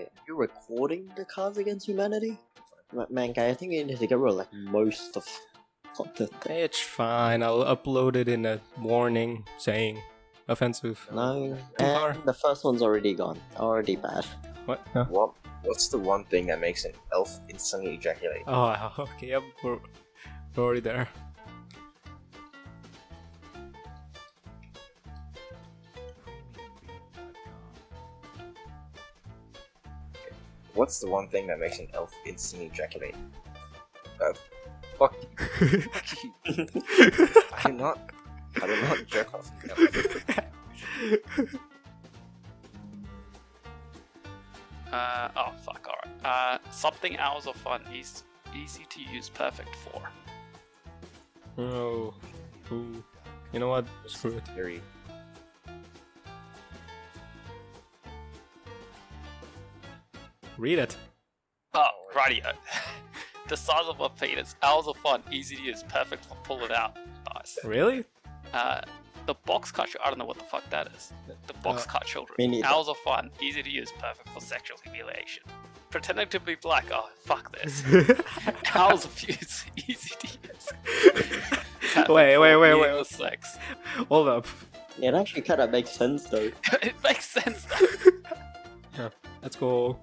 Wait, are you recording the Cards Against Humanity? Ma- Man, guy, I think you need to get rid of like most of the thing. It's fine. I'll upload it in a warning saying offensive. No, and the first one's already gone. Already bad. What? Huh? What? What's the one thing that makes an elf instantly ejaculate? Oh, okay. Yep, we're, we're already there. What's the one thing that makes an elf instantly ejaculate? Uh, fuck. you. I do not. I do not jerk off. an elf. Uh, oh fuck, alright. Uh, something hours of fun is easy to use perfect for. oh, ooh. You know what? Screw it. Very. Read it. Oh, rightio. the size of a penis, hours of fun, easy to use, perfect for pulling out. Nice. Really? Uh, the box cut, I don't know what the fuck that is. The box Uh, cut children. me neither. Hours of fun, easy to use, perfect for sexual humiliation. Pretending to be black, oh fuck this. hours of use, easy to use. Wait, wait, wait, wait. Meaningless Sex. Hold up. Yeah, it actually kind of makes sense though. it makes sense though. Let's go.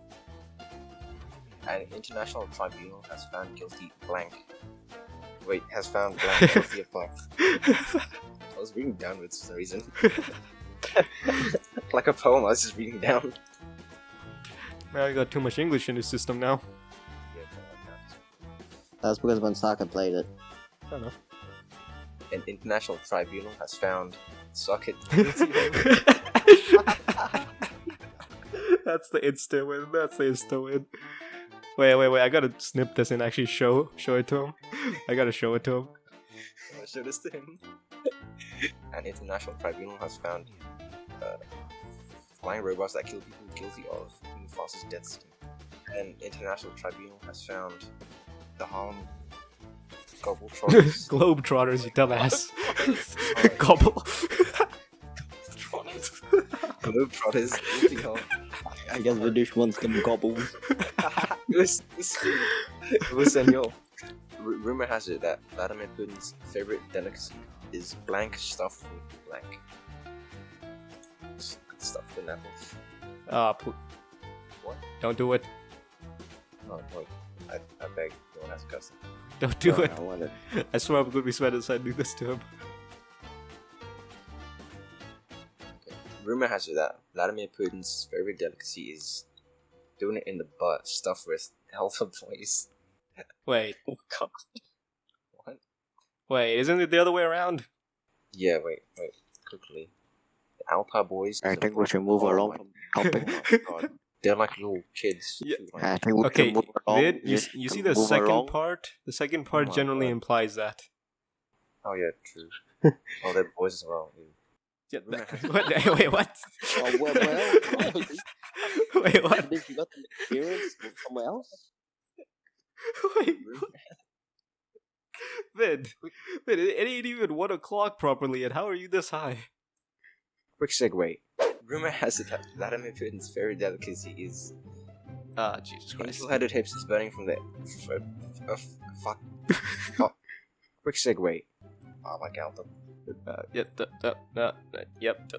An international tribunal has found guilty blank. Wait, has found blank guilty of blank. I was reading downwards for some reason. like a poem, I was just reading down. Man, I got too much English in the system now. Yeah, kinda like that. That's because when Saka played it. Fair enough. An international tribunal has found socket. That's the insta win. That's the insta win. Wait, wait, wait. I gotta snip this and actually show show it to him. I gotta show it to him. I show this to him. An international tribunal has found uh, flying robots that kill people guilty of Mufasa's death scene. An international tribunal has found the Harlem Globetrotters. Globetrotters, you dumbass. Gobble. Globetrotters guilty of. I guess the wants them gobbles. it was, it's- it was. R- rumor has it that Vladimir Putin's favorite delicacy is blank stuffed with blank. Just stuff with an apple. Ah, pl- What? don't do it. Oh, wait. I, I beg, Don't ask us. custom. Don't do it. I want it. I swear I'm gonna be sweating as I do this to him. Rumor has it that Vladimir Putin's favorite delicacy is doing it in the butt, stuffed with alpha boys. Wait, Oh god. What? wait, isn't it the other way around? Yeah, wait, wait, quickly. The Alpha boys. I think we should move Oh along my from helping. God. They're like little kids. Yeah. I think we Okay, should move along. Vid, you, Yes, you see the second along. part? The second oh part my generally God. implies that. Oh yeah, true. oh, they're boys as well. ew. Yeah, that- what, wait, what? Oh, well, well, well. wait, what? Did you got the experience from somewhere else? Wait, what? Vid, Vid, it ain't even one o'clock properly, and how are you this high? Quick segue. Rumor has it that Vladimir Putin's favorite delicacy is Ah, Jesus Christ. angel-headed hipsters burning from the f- f- fuck. oh. Quick segue. Oh, like Alpha. Uh, yep, uh, uh, yep.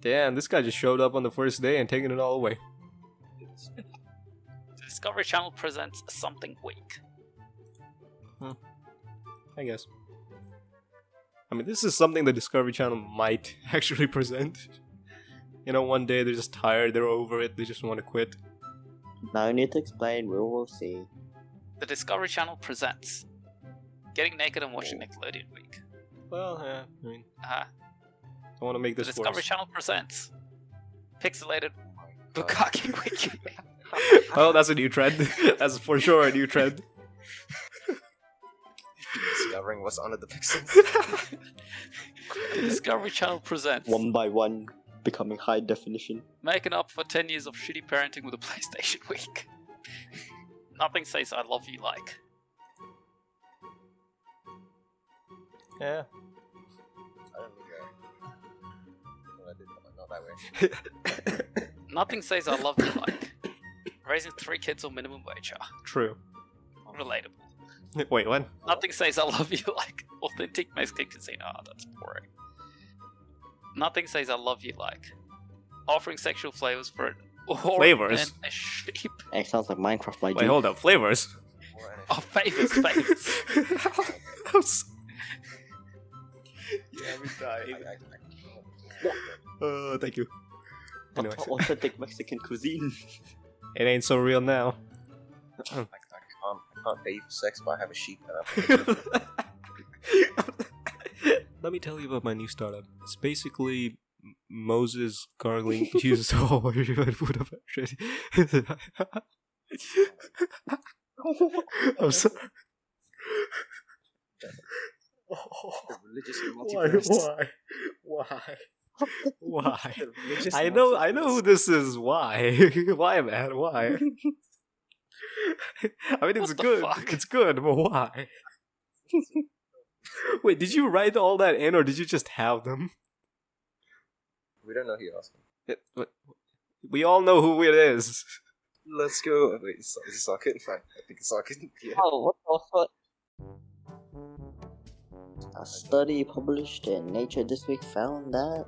Damn, this guy just showed up on the first day and taking it all away. The Discovery Channel presents something weak. I guess. I mean, this is something the Discovery Channel might actually present. You know, one day they're just tired, they're over it, they just want to quit. No need to explain. We will see. The Discovery Channel presents Getting Naked and Watching Nickelodeon Week. Well, yeah, I mean, Uh, I want to make the this Discovery worse. Channel presents Pixelated God. Bukkake Wiki. Oh, that's a new trend. that's for sure a new trend. Discovering what's under the pixels. the Discovery Channel presents One by one, becoming high definition. Making up for 10 years of shitty parenting with a PlayStation Week. Nothing says I love you like. Yeah. I don't think I. No, I did not, not that way. Nothing says I love you like. Raising three kids on minimum wage. ah, True. Relatable. Wait, when? Nothing says I love you like authentic Mexican cuisine. Ah, that's boring. Nothing says I love you like offering sexual flavors for an or Flavors? and a sheep. It sounds like Minecraft, my Wait, dude. hold up. Flavors. Or an Oh, favors, favors. I'm yeah, we I, died. I, I, Uh, thank you. Anyways, Authentic Mexican cuisine. it ain't so real now. I, I can't I can't pay you for sex, but I have a sheep and Let me tell you about my new startup. It's basically Moses gargling Jesus. Oh, you had food up. I'm sorry. The religious Why? multiverse. Why? Why? Why? The religious I know, I know who this is. Why? Why, man? Why? I mean, it's What good. fuck? It's good, but why? Wait, did you write all that in, or did you just have them? We don't know who you're asking. It- we all know who it is. Let's go. Wait, is, is it Socket? Fine. I think it's Socket. Yeah. Oh, what the fuck? A study published in Nature this week found that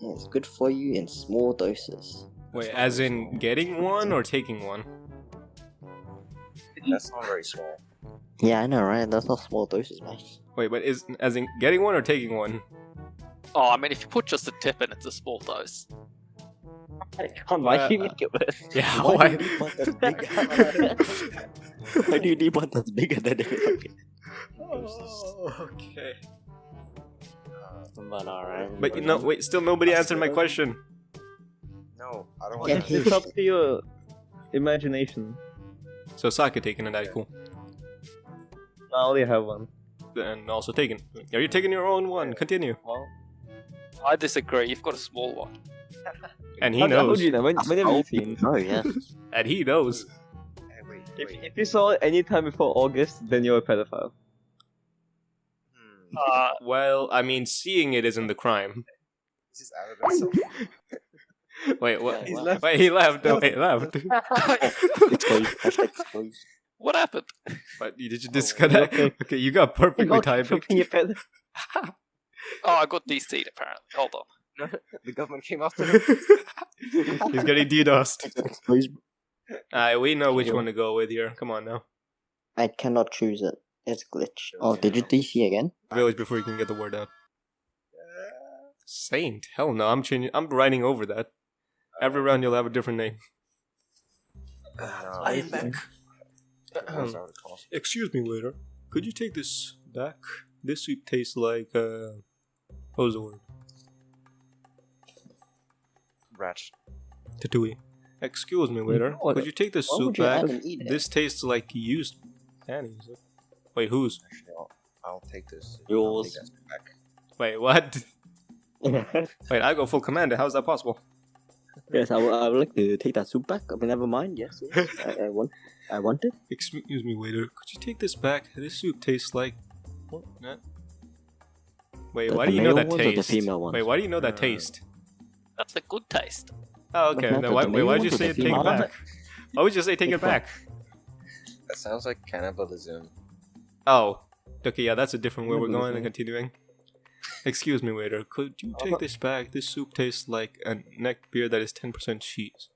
it's good for you in small doses. Wait, as in getting one or taking one? That's not very small. Yeah, I know, right? That's not small doses, man. Wait, but is as in getting one or taking one? Oh, I mean, if you put just a tip in, it's a small dose. Uh, why do you make it worse? Yeah, Why why? do you need one that's bigger? Why do you need one that's bigger than it? Oh, okay. But alright. But you know, wait, still nobody answered my question. No, I don't want Yeah, that. It's up to your imagination. So Saka taking an cool. I only have one. and also taken. Are you taking your own one? Continue. Well, I disagree. You've got a small one. And he how, how knows. do you know? When, when have you seen? Oh, yeah. And he knows. If, if you saw it any time before August, then you're a pedophile. Uh, Well, I mean, seeing it isn't the crime. This is evidence of Wait, what? He's left. Wait, he left. No, wait, he left. Exposed. Hashtag exposed. what happened? But did you disconnect? okay. Okay, you got perfectly timed. For being a pedo- Oh, I got DC'd apparently. Hold on. the government came after him. He's getting DDoSed. Exposed. Alright, we know which one to go with here. Come on now. I cannot choose it. It's glitch. Oh, did you DC again? Village before you can get the word out. Saint? Hell no, I'm changing. I'm writing over that. Every uh, round you'll have a different name. Uh, no, I am back. Uh-huh. it was out of cost. Excuse me, waiter. Could you take this back? This soup tastes like, uh. What was the word? Rats. Tatooine. Excuse me, waiter. What- Could you take this Why soup back? have them eat it? This tastes like used panties. Wait, whose? Actually, I'll, I'll take this. Yours. I'll take that back. Wait, what? Wait, I go full commander. How's that possible? yes, I would, I would like to take that soup back. But never mind. Yes, yes. I, I want. I want it. Excuse me, waiter. Could you take this back? This soup tastes like. What? Nah. Wait, The- why the do you know male that ones or the taste? female ones? Wait, why do you know that Uh, taste? That's a good taste. Oh, okay. Then why, wait, why'd you say take it back? Why would you say take it back? That sounds like cannibalism. Oh, okay, yeah, that's a different way we're Remember going and continuing. Excuse me, waiter. Could you take this back? This soup tastes like a neck beer that is 10% cheese.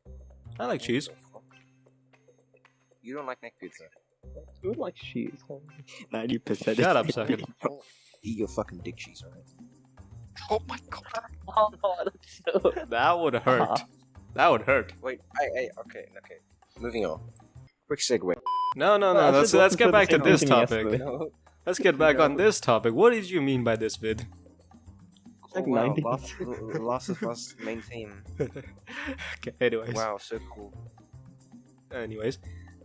I like cheese. What the fuck? You don't like neck pizza. Who like cheese? Ninety percent. Shut up, Sagan. Eat your fucking dick cheese, alright? Oh my god. Oh no, that's so. That would hurt. That would hurt. Wait, I, I, okay, okay. Moving on. Quick segue. No, no, no. Well, Let's let's get back to this topic. Let's get back on this topic. What did you mean by this vid? Like Oh, wow, 90s. Last, L- Last of Us main theme. okay, anyways. Wow, so cool. Anyways,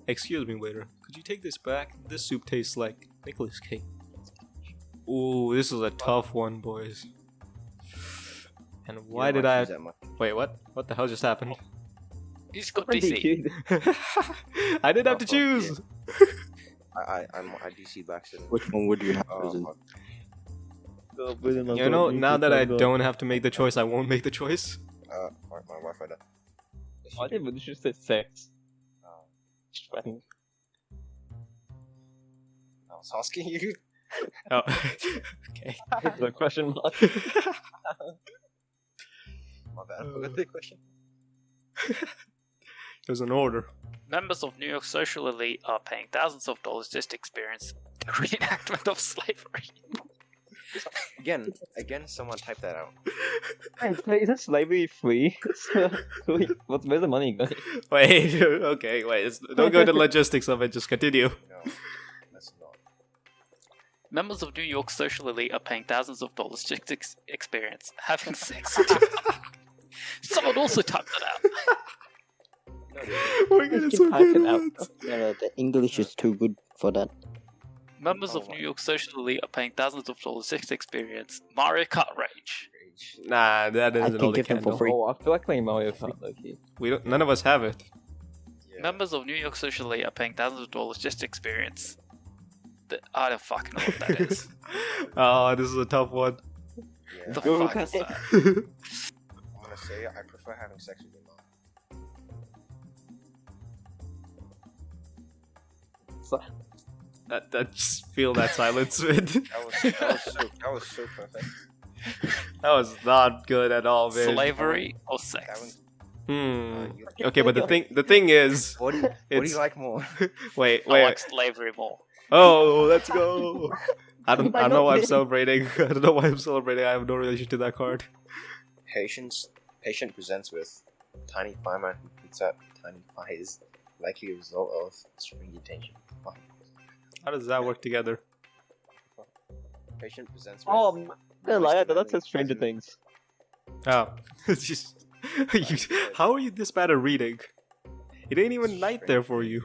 excuse me, waiter. Could you take this back? This soup tastes like Nicolas Cage. Ooh, this is a tough one, boys. And why don't did I? cheese that much. Wait, what? What the hell just happened? You just got DC. I didn't have to Oh, choose. I, I, I'm, I DC back to Which one would you have Oh. Go, Bruno, You know, now that I don't have to make the choice, I won't make the choice. Uh, my, my Wi-Fi died. Yes, I you didn't just say sex. Uh, I was asking you. Oh, okay. The question mark. My bad. I forgot the question. It was an order. Members of New York social elite are paying thousands of dollars just to experience the reenactment of slavery. Again, again, someone type that out. Wait, Isn't slavery free? What's where's the money going? Wait, okay, wait. it's- Don't go into logistics of it. Just continue. No, that's not. Members of New York social elite are paying thousands of dollars just to ex- experience having sex. Someone also typed that out. No, dude. We're gonna Just type it out. Yeah, the English is too good for that. Members Oh of my- New York social elite are paying thousands of dollars just to experience Mario Kart Rage. Rage. Nah, that I isn't can all they give them can for free. Oh, I feel like playing Mario Kart, Loki. We don't, none of us have it. Yeah. Members of New York social elite are paying thousands of dollars just to experience. The, I don't fucking know what that is. oh, this is a tough one. Yeah. the Go fuck is that? I'm gonna say I prefer having sex with your mom. That, that just feel that silence, man. That was that was so that was so perfect. that was not good at all, man. Slavery or That sex? was, Hmm. uh, you, Okay, but the thing, the thing is, what do you what do It's- you like more? wait, I wait. like slavery more. Oh, let's go. I don't, I don't know why I'm celebrating. I don't know why I'm celebrating. I have no relation to that card. Patience patient presents with tiny fireman who puts out tiny fires, likely a result of string detention. How does that work together? Patient presents oh, with Oh, I'm gonna lie, I thought that moist Stranger Things. Oh, it's just. you, how are you this bad at reading? It ain't even night there for you.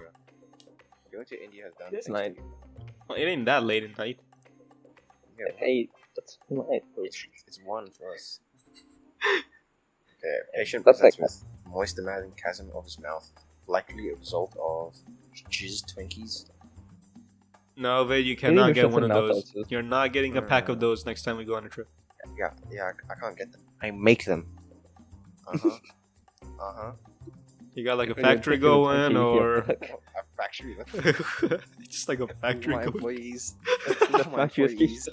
Going to India has done It's night. Well, it ain't that late at night. Yeah, Hey, that's right. it's, it's one for us. Okay, patient That's presents like- with moist demanding chasm of his mouth, likely a result of jizz Twinkies. No, Vid, you cannot get one of those. also. You're not getting a pack of Mm. those next time we go on a trip. Yeah, yeah, I, I can't get them. I make them. Uh huh. uh huh. You got like a factory going, or. A factory. Just like a factory my employees. My employees.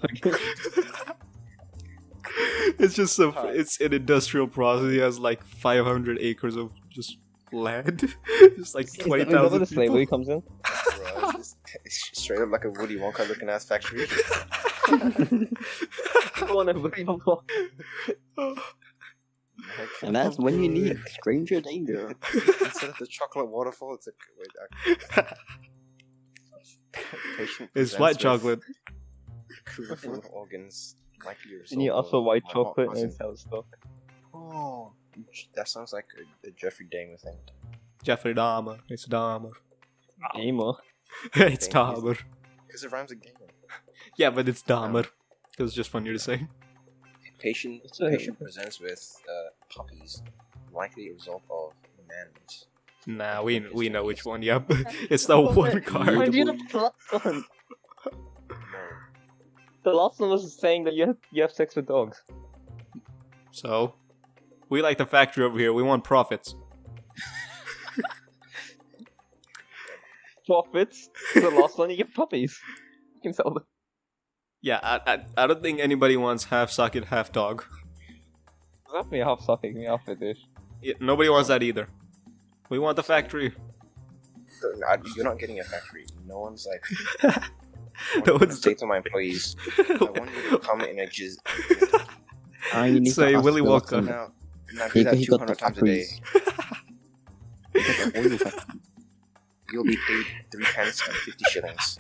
it's just a, it's an industrial process. He has like 500 acres of just land, just like Is that where 20,000 the slavery comes in? Bro, it's, just, it's straight up like a Woody Wonka looking ass factory. On, everybody, come on. And that's when you need stranger danger. Instead of the chocolate waterfall, it's a wait. I, patient it's white chocolate. full of organs. Likely a And you oh, result offer white chocolate and cousin. it's out stock. Oh, that sounds like a, a Jeffrey Dahmer thing. Jeffrey Dahmer. It's Dahmer. Gamer. it's Thank. Dahmer. Because it rhymes with gamer. Yeah, but it's Dahmer. It was just funnier to say. Patient, a- patient presents with uh, puppies. Likely a result of manners. Nah, we we know which one. Yep, it's the one Why card. do you have the last one? No. The last one was saying that you have you have sex with dogs. So, we like the factory over here. We want profits. Profits. The last one you get puppies. You can sell them. Yeah, I, I, I don't think anybody wants half socket, half dog. Give me half socket, me half a dish. Yeah, nobody wants that either. We want the factory. No, I- You're not getting a factory. No one's like. No I one's say to my employees, I want you to come in a jizz. You need Say to ask Willy the Wonka. Watson. Now, now He, do that he 200 times a day. factories. He got the oil factory. You'll be paid three pence and 50 shillings.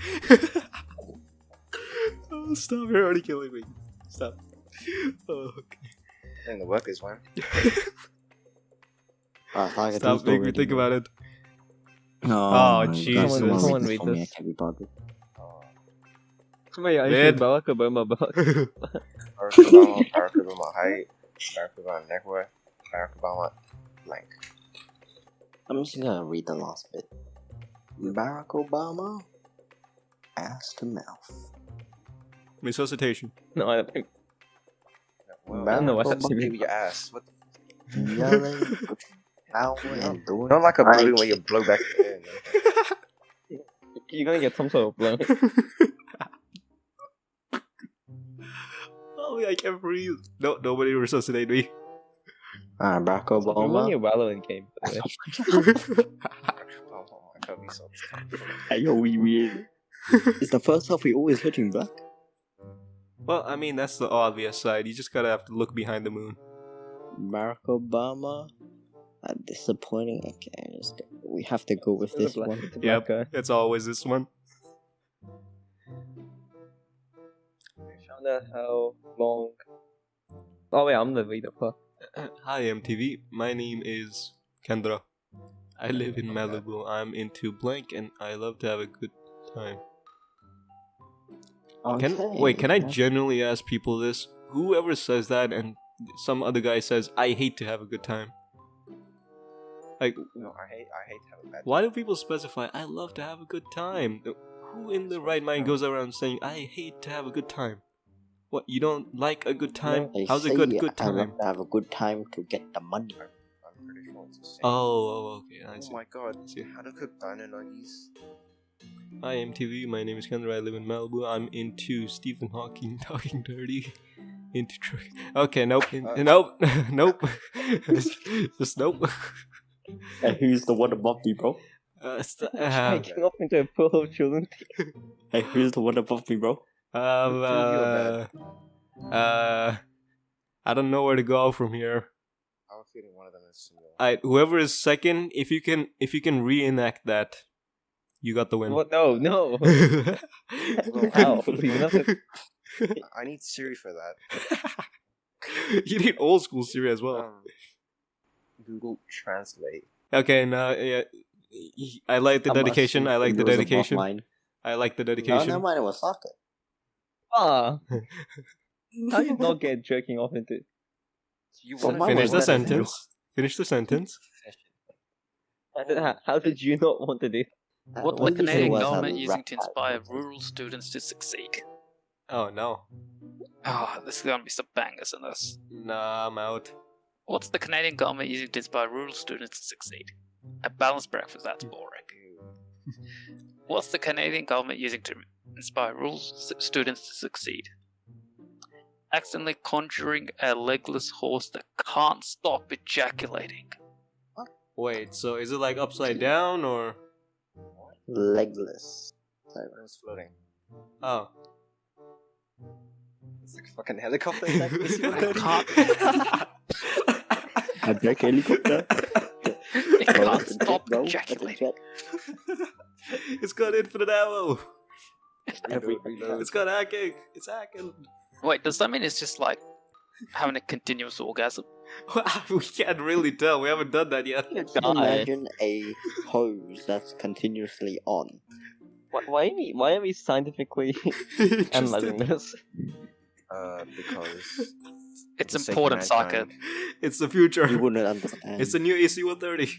oh, stop! You're already killing me. Stop. Oh, okay. And the workers, man. Ah, Tiger Stop Tooth making me think about it. Oh, Oh, my God, Jesus. someone Someone read read this me. I can't be bothered. Oh. Somebody I Mid. should Barack Obama back. Barack Obama, Barack Obama height, Barack Obama net worth, Barack Obama blank. I'm just gonna read the last bit. Barack Obama, ass to mouth. Resuscitation. No, I don't think. Well, I don't know what Barack that's Give your ass. What the Yelling. power and doing Not like a I balloon where you blow back the air. man. You're gonna get some sort of blow. oh, I can't breathe. No, nobody resuscitate me. Ah, Barack It's only a Obama. Valorant game, by the way. Oh, my god, we saw. Hey, yo, we weird. It's the first half we always hitting black. well, I mean, that's the obvious side. You just gotta have to look behind the moon. Barack Obama. Uh, disappointing. Okay, just, we have to go with It's this black- one. Yep, guy. it's always this one. wonder how long. Oh wait, I'm the reader. Fuck. Hi, MTV. My name is Kendra. I live in Malibu. I'm into blank and I love to have a good time. Can Okay, wait? Can I genuinely ask people this? Whoever says that and some other guy says, "I hate to have a good time." Like, No, I hate, I hate having bad. why do people specify, "I love to have a good time"? Who in the right mind goes around saying, "I hate to have a good time"? What you don't like a good time? They How's a say good good I love time? to have a good time to get the money. I'm pretty sure it's the same. Oh, oh, okay. I Oh my god, I see. how to cook dino nuggies? Hi, MTV. My name is Kendra. I live in Malibu. I'm into Stephen Hawking talking dirty. Into truck. Okay, nope. Uh, nope. nope. Just nope. And who's the one above me, bro? Uh, st- uh, Making off into a pool of children. Hey, who's the one above me, bro? Um, uh, uh, I don't know where to go from here. I have a feeling one of them is similar. I whoever is second, if you can, if you can reenact that, you got the win. What? No, no. Well, How? You're not a- I need Siri for that. you need old school Siri as well. Um, Google Translate. Okay, now yeah, I like the I'm dedication. I like the it was above dedication. I like the No, dedication. never mind. It was soccer. Ah. How you not get jerking off into? You So Finish the better you. sentence. Finish the sentence. How did, how, how did you not want to do? Uh, What what the did you say Canadian government using to that? inspire rural students to succeed? Oh no. Ah, this is gonna be some bangers in this. Nah, I'm out. What's the Canadian government using to inspire rural students to succeed? A balanced breakfast, that's boring. What's the Canadian government using to inspire rural students to succeed? Accidentally conjuring a legless horse that can't stop ejaculating. Wait, so is it like upside down or? Legless. It was floating. Oh. It's like a fucking helicopter. Like this I can't. A jet helicopter. It Bro, can't that's a jet, stop bro. That's a ejaculating. jet. it's got infinite ammo. Reload, reload. It's got hacking. It's hacking. Wait, does that mean it's just like having a continuous orgasm? we can't really tell. We haven't done that yet. Imagine a hose that's continuously on. Why, why, are we, why are we scientifically analyzing this? Uh, because It's the sake of important, Saka. It's the future. You wouldn't understand. It's the new AC-130.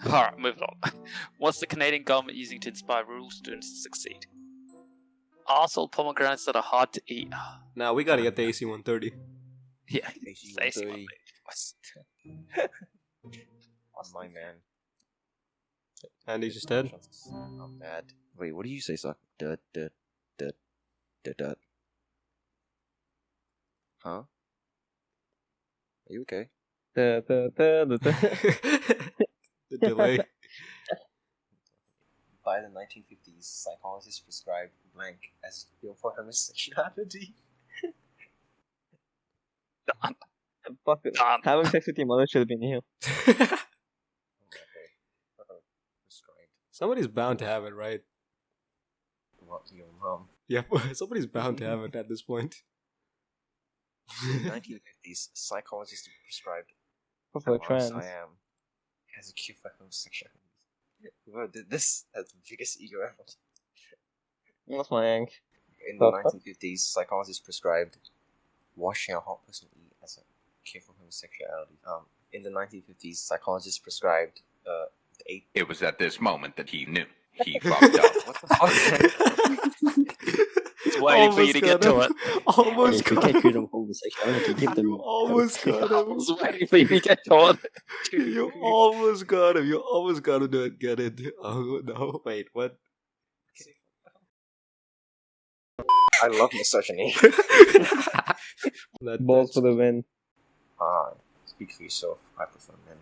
Alright, moving on. What's the Canadian government using to inspire rural students to succeed? Arsehole pomegranates that are hard to eat. Now we gotta get the AC-130. Yeah, AC it's AC 130. On my man. Andy's just dead. I'm mad. Wait, what do you say, Suck? Dut, dut, dut, dut, dut. Huh? Are you okay? Da, da, da, da, da. The delay. By the 1950s, psychologists prescribed blank as a cure for homosexuality. Fuck it. Done. Having sex with your mother should have been here. Okay. Uh-oh. Prescribed. Somebody's bound to have it, right? What your mom? Yeah, somebody's bound to have it at this point. In the 1950s, psychologists prescribed For how trans. I am as a cure for homosexuality. Whoever did this has the biggest ego ever. That's my yank. In the Oh, 1950s, psychologists prescribed washing a hot person eat as a cure for homosexuality. Um, in the 1950s, psychologists prescribed uh, the eight. It was at this moment that he knew. He fucked up. What the fuck? was waiting for you to get to it. Almost if you got get him. rid of homosexuality, give them. Almost got I him. was waiting for you to get to it. You almost got him. You almost got him to get it. Oh no! Wait, what? I love misogyny. That- Balls for the win. Ah, speak for yourself. I prefer men.